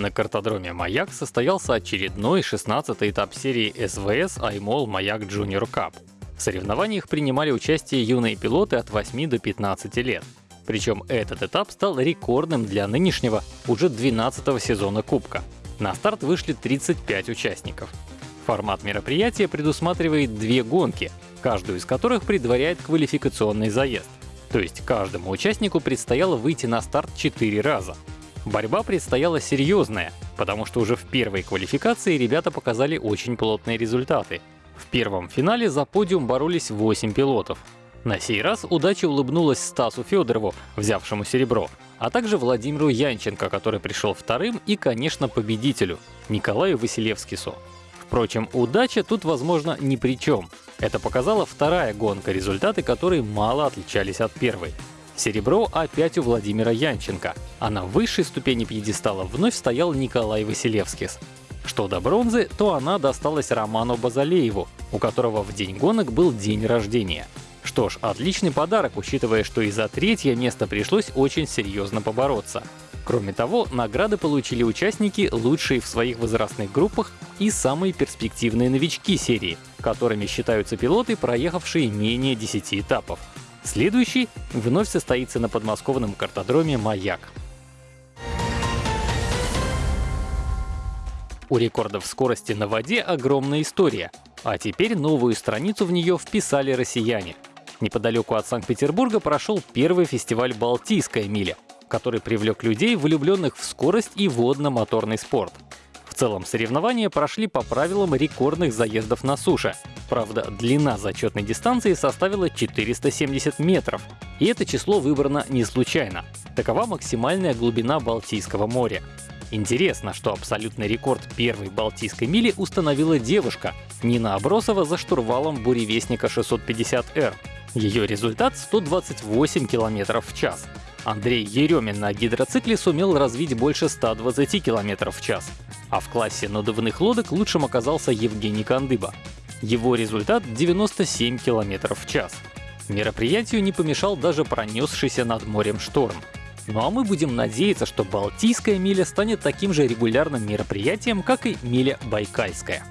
На картодроме «Маяк» состоялся очередной 16-й этап серии СВС «Аймол Маяк Junior Cup». В соревнованиях принимали участие юные пилоты от 8 до 15 лет. Причем этот этап стал рекордным для нынешнего, уже 12-го сезона Кубка. На старт вышли 35 участников. Формат мероприятия предусматривает две гонки, каждую из которых предваряет квалификационный заезд. То есть каждому участнику предстояло выйти на старт 4 раза. Борьба предстояла серьезная, потому что уже в первой квалификации ребята показали очень плотные результаты. В первом финале за подиум боролись 8 пилотов. На сей раз удача улыбнулась Стасу Федорову, взявшему серебро, а также Владимиру Янченко, который пришел вторым, и, конечно, победителю — Николаю Василевскису. Впрочем, удача тут, возможно, ни при чем. Это показала вторая гонка, результаты которой мало отличались от первой. Серебро опять у Владимира Янченко, а на высшей ступени пьедестала вновь стоял Николай Василевскис. Что до бронзы, то она досталась Роману Базалееву, у которого в день гонок был день рождения. Что ж, отличный подарок, учитывая, что и за третье место пришлось очень серьезно побороться. Кроме того, награды получили участники, лучшие в своих возрастных группах и самые перспективные новички серии, которыми считаются пилоты, проехавшие менее 10 этапов. Следующий вновь состоится на подмосковном картодроме «Маяк». У рекордов скорости на воде огромная история, а теперь новую страницу в нее вписали россияне. Неподалеку от Санкт-Петербурга прошел первый фестиваль «Балтийская миля», который привлек людей, влюбленных в скорость и водно-моторный спорт. В целом соревнования прошли по правилам рекордных заездов на суше. Правда, длина зачетной дистанции составила 470 метров. И это число выбрано не случайно. Такова максимальная глубина Балтийского моря. Интересно, что абсолютный рекорд первой Балтийской мили установила девушка Нина Абросова за штурвалом буревестника 650R. Ее результат — 128 км в час. Андрей Еремин на гидроцикле сумел развить больше 120 км в час. А в классе надувных лодок лучшим оказался Евгений Кандыба. Его результат — 97 км в час. Мероприятию не помешал даже пронесшийся над морем шторм. Ну а мы будем надеяться, что Балтийская миля станет таким же регулярным мероприятием, как и миля Байкальская.